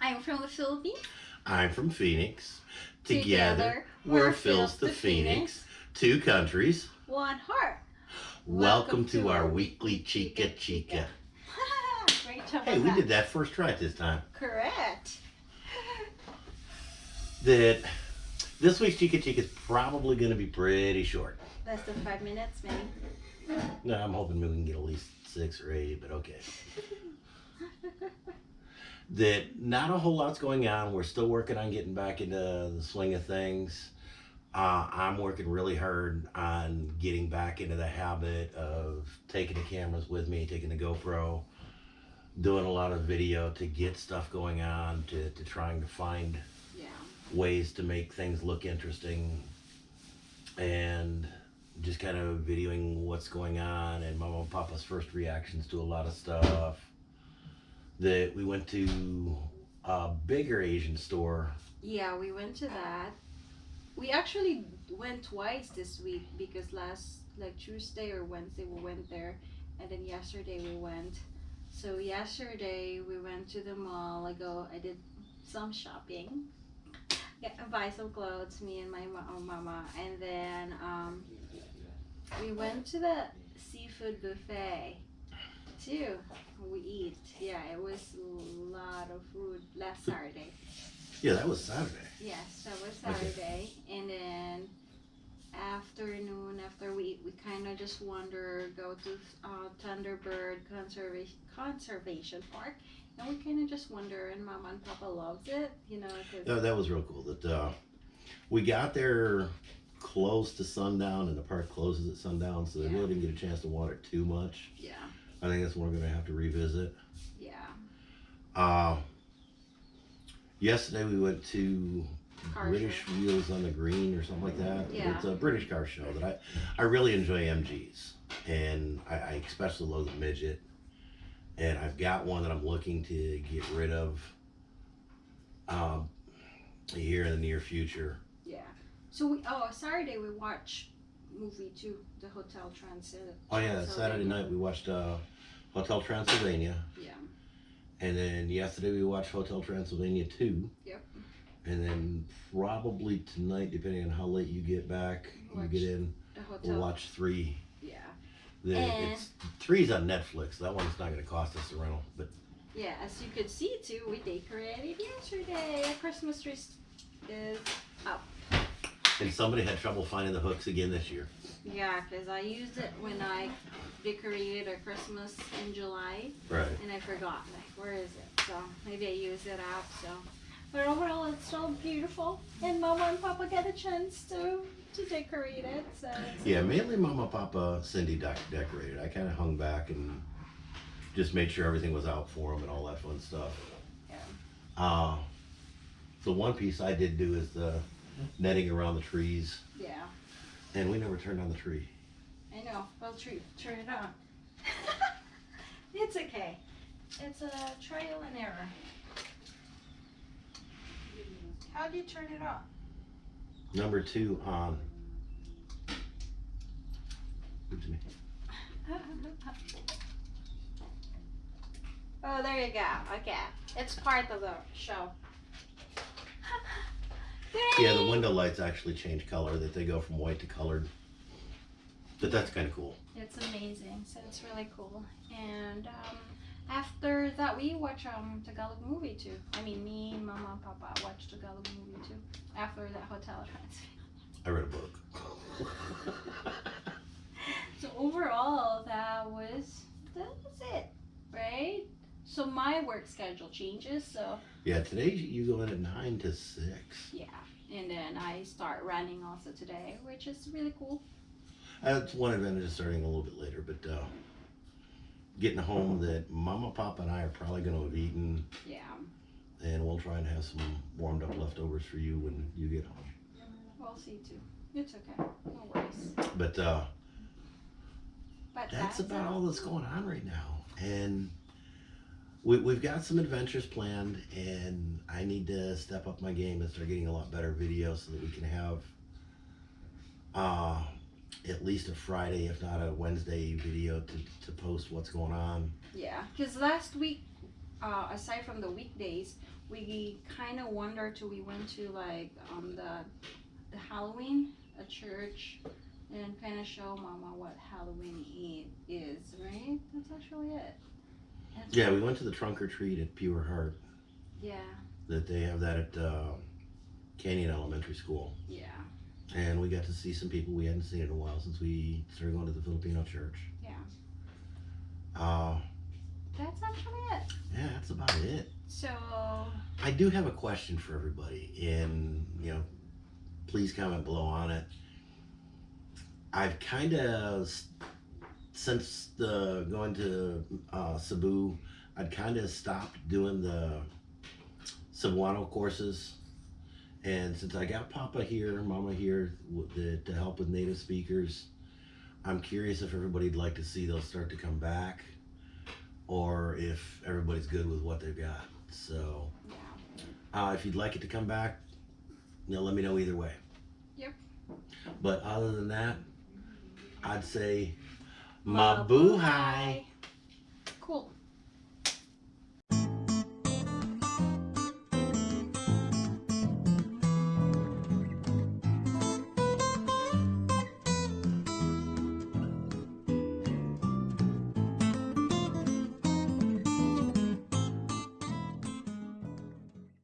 I'm from the Philippines. I'm from Phoenix. Together, Together, we're Phil's the the Phoenix. Two countries. One heart. Welcome, to, our weekly Chica Chica. Great job. Hey, we that. did that first try this time. Correct. That this week's Chica Chica is probably going to be pretty short. Less than five minutes, maybe. No, I'm hoping we can get at least six or eight, but okay. that not a whole lot's going on. We're still working on getting back into the swing of things. Uh, I'm working really hard on getting back into the habit of taking the cameras with me, taking the GoPro, doing a lot of video to get stuff going on, to, to trying to find Yeah. ways to make things look interesting and just kind of videoing what's going on and mama and papa's first reactions to a lot of stuff that we went to a bigger asian store Yeah, we went to that. We actually went twice this week because last like Tuesday or Wednesday we went there and then yesterday we went. So yesterday we went to the mall. I go I did some shopping. Get buy some clothes, me and my ma- uh, mama, and then um, we went to the seafood buffet too. We eat. Yeah, it was a lot of food last Saturday. yeah that was saturday Yes, that was Okay. Saturday, and then afternoon after we we kind of just wander, go to uh, Thunderbird Conservation Conservation Park, and we kind of just wander, and Mama and Papa loves it, you know, 'cause- that, that was real cool that uh, we got there close to sundown and the park closes at sundown so they Yeah. really didn't get a chance to water too much yeah, i think that's one we're going to have to revisit yeah, Uh, yesterday we went to Car British show. Wheels on the Green or something like that. Yeah. It's a British car show that I, I really enjoy MGs. And I, I especially love the midget. And I've got one that I'm looking to get rid of um, here in the near future. yeah. So we oh Saturday we watch movie too, the Hotel Transit. Oh yeah, Saturday night we watched uh, Hotel Transylvania. Yeah. And then yesterday we watched Hotel Transylvania 2. Yep. And then probably tonight, depending on how late you get back, you get in, we'll watch 3. Yeah. The, And- it's three's on Netflix. That one's not going to cost us a rental, but Yeah, as you could see too, we decorated yesterday. Our Christmas tree is up. And somebody had trouble finding the hooks again this year. Yeah, because I used it when I decorated a Christmas in July, Right. and I forgot. Like, where is it? So maybe I used it up. So, but overall, it's still beautiful, and Mama and Papa get a chance to to decorate it. So Yeah, mainly Mama, Papa, Cindy dec- decorated. I kind of hung back and just made sure everything was out for them and all that fun stuff. Yeah. Uh, the one piece I did do is the netting around the trees, yeah, and we never turned on the tree. I know. Well. Turn it on. it's okay. It's a trial and error. How do you turn it on? Number two on. Oops, me. oh, there you go. Okay. It's part of the show. Yeah, the window lights actually change color. That they go from white to colored. But that's kind of cool. It's amazing. So it's really cool. And um, after that, we watch um Tagalog movie too. I mean, me, Mama, and Papa watched Tagalog movie too. After that hotel transfer. I read a book. So overall, that was that was it, right? So my work schedule changes. So yeah, today you go in at nine to six. yeah, and then I start running also today, which is really cool. That's one advantage of starting a little bit later, but uh, getting home that Mama, Papa, and I are probably going to have eaten, Yeah. and we'll try and have some warmed up leftovers for you when you get home. We'll see too. It's okay. No worries. But uh, But that's about all that's going on right now, we, we've got some adventures planned, and I need to step up my game and start getting a lot better videos so that we can have uh, at least a Friday, if not a Wednesday video to, to post what's going on. Yeah, because last week uh, aside from the weekdays, we kind of wandered till we went to like um the the Halloween at church and kind of show Mama what Halloween is, right? That's actually it. That's Yeah, we went to the trunk or treat at Pure Heart. Yeah, That they have that at uh, Canyon Elementary School, yeah, and we got to see some people we hadn't seen in a while since we started going to the Filipino church. yeah. Uh, That's actually it. yeah, that's about it. So I do have a question for everybody, and you know, please comment below on it. I've kind of since the going to uh, Cebu, I'd kind of stopped doing the Cebuano courses, and since I got Papa here, Mama here the, to help with native speakers, I'm curious if everybody'd like to see those start to come back, or if everybody's good with what they've got. So. Uh, if you'd like it to come back, you know, let me know either way. Yep. But other than that, I'd say mabuhay. Cool.